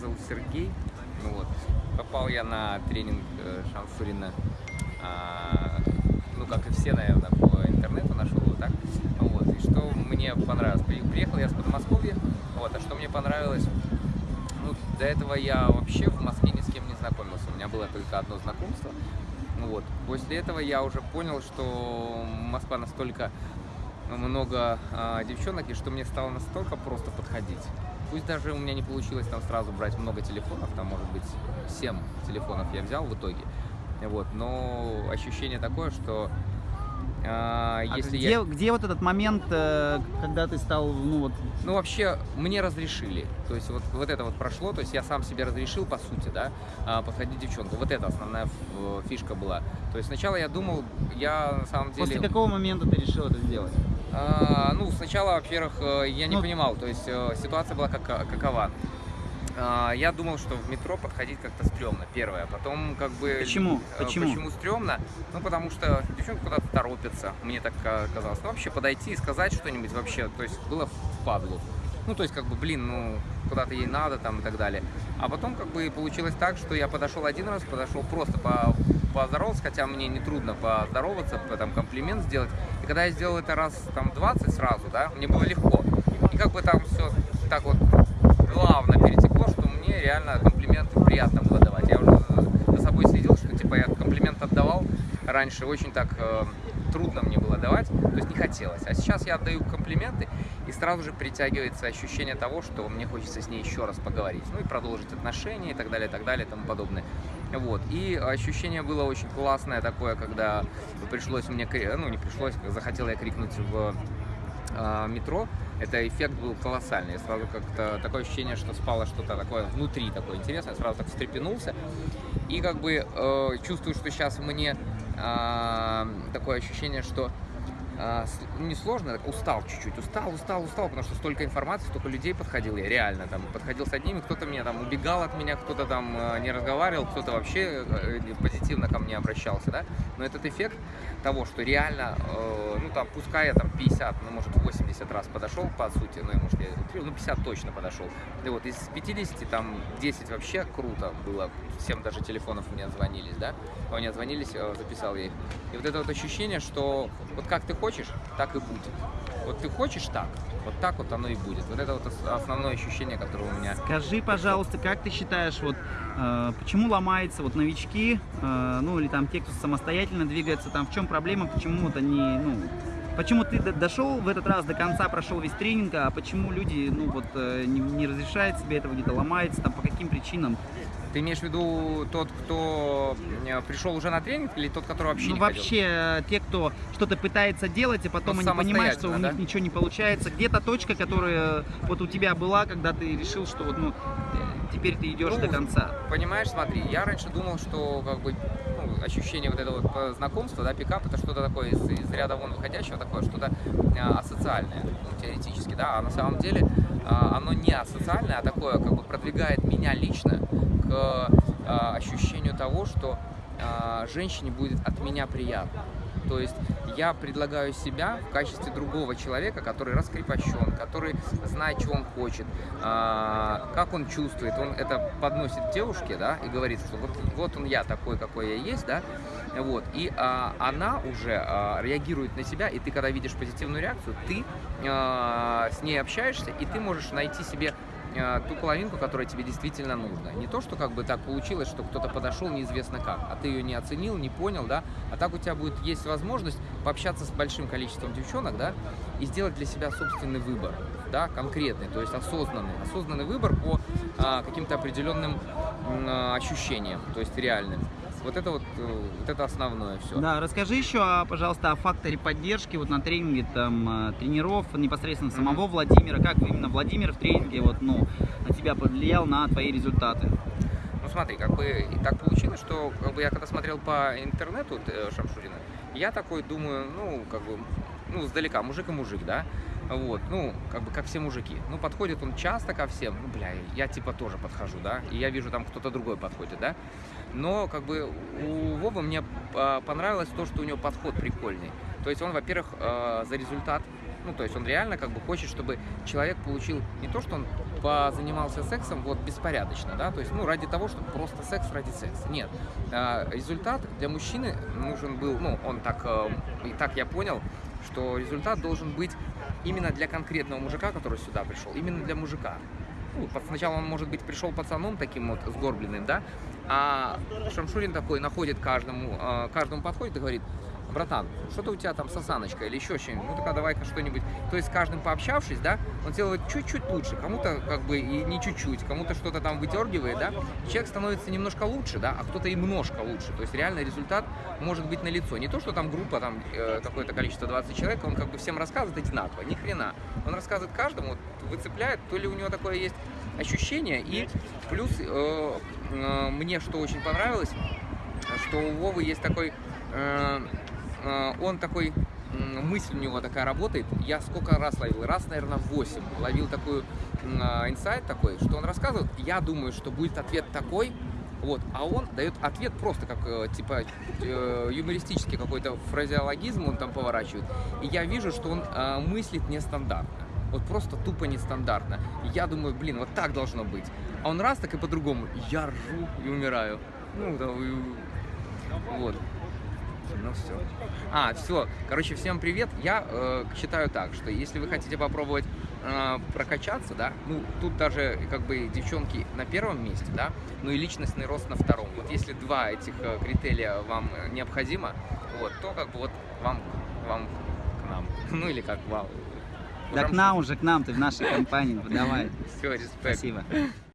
зовут Сергей. Ну вот. Попал я на тренинг э, Шамшурина, а, ну, как и все, наверное, по интернету нашел его, так? Вот. И что мне понравилось? При- Приехал я с Подмосковья, вот, а что мне понравилось? Ну, до этого я вообще в Москве ни с кем не знакомился. У меня было только одно знакомство. Ну Вот. После этого я уже понял, что Москва настолько много а, девчонок, и что мне стало настолько просто подходить. Пусть даже у меня не получилось там сразу брать много телефонов, там может быть 7 телефонов я взял в итоге. Вот, но ощущение такое, что а, А если где, я... где вот этот момент, э, когда ты стал, ну вот, Ну, вообще, мне разрешили. То есть, вот, вот это вот прошло. То есть, я сам себе разрешил, по сути, да, а, подходить девчонку. Вот это основная ф- фишка была. То есть, сначала я думал, я на самом деле... после какого момента ты решил это сделать? А, ну, сначала, во-первых, э, я не Ну- понимал, то есть э, ситуация была как, какова. А, Я думал, что в метро подходить как-то стрёмно, первое. Потом как бы... Почему? э, Почему? Почему стрёмно? Ну, потому что девчонка куда-то торопится, мне так ка- казалось. Ну, вообще подойти и сказать что-нибудь вообще, то есть было впадлу. Ну, то есть, как бы, блин, ну, куда-то ей надо там и так далее. А потом, как бы, получилось так, что я подошел один раз, подошел просто по поздоровался, хотя мне не трудно поздороваться, по- там комплимент сделать. И когда я сделал это раз там 20 сразу, да, мне было легко. И как бы там все так вот плавно перетекло, что мне реально комплименты приятно было давать. Я уже за собой следил, что типа я комплимент отдавал раньше очень так э, трудно мне было давать, то есть не хотелось. А сейчас я отдаю комплименты, и сразу же притягивается ощущение того, что мне хочется с ней еще раз поговорить, ну и продолжить отношения и так далее, и так далее, и тому подобное. Вот. И ощущение было очень классное такое, когда пришлось мне, ну не пришлось, захотел я крикнуть в а, метро, это эффект был колоссальный. Сразу как-то такое ощущение, что спало что-то такое внутри такое интересное, сразу так встрепенулся. И как бы э, чувствую, что сейчас мне такое ощущение, что а, не сложно, так устал чуть-чуть, устал, устал, устал, потому что столько информации, столько людей подходил я, реально, там, подходил с одними, кто-то меня там убегал от меня, кто-то там э, не разговаривал, кто-то вообще э, позитивно ко мне обращался, да, но этот эффект того, что реально, э, ну, там, пускай я там 50, ну, может, 80 раз подошел, по сути, ну, может, я ну, 50 точно подошел, и вот из 50, там, 10 вообще круто было, всем даже телефонов мне звонились, да, у меня звонились, записал я их, и вот это вот ощущение, что вот как ты хочешь, так и будет. Вот ты хочешь так, вот так вот оно и будет. Вот это вот ос- основное ощущение, которое у меня. Скажи, пожалуйста, как ты считаешь, вот э, почему ломаются вот новички, э, ну или там те, кто самостоятельно двигается, там в чем проблема, почему вот они, ну, почему ты дошел в этот раз до конца, прошел весь тренинг, а почему люди, ну вот э, не, не разрешают себе этого, где-то ломается, там по каким причинам? Ты имеешь в виду тот, кто э, пришел уже на тренинг, или тот, который вообще ну не вообще э, те, кто что-то пытается делать, и потом Ну, они понимают, что у них да? ничего не получается. Где-то точка, которая вот у тебя была, когда ты решил, что вот ну э, теперь ты идешь Ну, до конца. ходил? Понимаешь, смотри, я раньше думал, что как бы ну, ощущение вот этого вот э, знакомства, да, пикап, это что-то такое из, из ряда вон выходящего, такое что-то э, асоциальное, ну, теоретически, да, а на самом деле э, оно не асоциальное, а такое как бы продвигает меня лично к э, ощущению того, что э, женщине будет от меня приятно. То есть я предлагаю себя в качестве другого человека, который раскрепощен, который знает, что он хочет, а, как он чувствует. Он это подносит девушке, да, и говорит, что вот, вот он я такой, какой я есть, да, вот. И а, она уже а, реагирует на себя, и ты, когда видишь позитивную реакцию, ты а, с ней общаешься, и ты можешь найти себе а, ту половинку, которая тебе действительно нужна. Не то, что как бы так получилось, что кто-то подошел неизвестно как, а ты ее не оценил, не понял, да, а так у тебя будет есть возможность пообщаться с большим количеством девчонок, да, и сделать для себя собственный выбор, да, конкретный, то есть осознанный, осознанный выбор по а, каким-то определенным а, ощущениям, то есть реальным. Вот это вот, э, вот это основное все. Да, расскажи еще, а, пожалуйста, о факторе поддержки вот на тренинге там э, тренеров, непосредственно самого Владимира. Как именно Владимир в тренинге вот, ну, на тебя повлиял на твои результаты? Ну смотри, как бы и так получилось, что как бы я когда смотрел по интернету э, Шамшурина, я такой думаю, ну, как бы, ну, сдалека, мужик и мужик, да, вот, ну, как бы, как все мужики. Ну, подходит он часто ко всем, ну, бля, я типа тоже подхожу, да, и я вижу там кто-то другой подходит, да, но, как бы, у Вовы мне а, понравилось то, что у него подход прикольный. То есть он, во-первых, э, за результат, Ну, то есть он реально как бы хочет, чтобы человек получил не то, что он позанимался сексом вот беспорядочно, да, то есть, ну, ради того, чтобы просто секс ради секса. Нет. А, результат для мужчины нужен был, ну, он так, и так я понял, что результат должен быть именно для конкретного мужика, который сюда пришел, именно для мужика. Ну, сначала он, может быть, пришел пацаном таким вот сгорбленным, да, а Шамшурин такой находит каждому, э, каждому подходит и говорит, братан, что-то у тебя там сосаночка или еще что-нибудь, ну так давай-ка что-нибудь. То есть с каждым пообщавшись, да, он делает чуть-чуть лучше, кому-то как бы и не чуть-чуть, кому-то что-то там выдергивает, да, человек становится немножко лучше, да, а кто-то и немножко лучше. То есть реально результат может быть налицо. Не то, что там группа, там э, какое-то количество 20 человек, он как бы всем рассказывает одинаково, ни хрена. Он рассказывает каждому, вот, выцепляет, то ли у него такое есть ощущение, и плюс э, э, мне что очень понравилось, что у Вовы есть такой, э, он такой, мысль у него такая работает, я сколько раз ловил, раз, наверное, 8, ловил м, э, инсайт такой, что он рассказывает, я думаю, что будет ответ такой, вот, а он дает ответ просто как, э, типа, э, юмористический какой-то фразеологизм он там поворачивает, и я вижу, что он э, мыслит нестандартно. Вот просто тупо нестандартно. И я думаю, блин, вот так должно быть. А он раз так и по-другому. Я ржу и умираю. Ну, да, и- вот. Ну все. А, все. Короче, всем привет. Я э, считаю так, что если вы хотите попробовать э, прокачаться, да, ну тут даже как бы девчонки на первом месте, да, ну и личностный рост на втором. Вот если два этих э, критерия вам необходимо, вот, то как бы вот вам, вам к нам. Ну или как вам. Да к нам уже, к нам, ты в нашей компании, давай. Все, респект. Спасибо.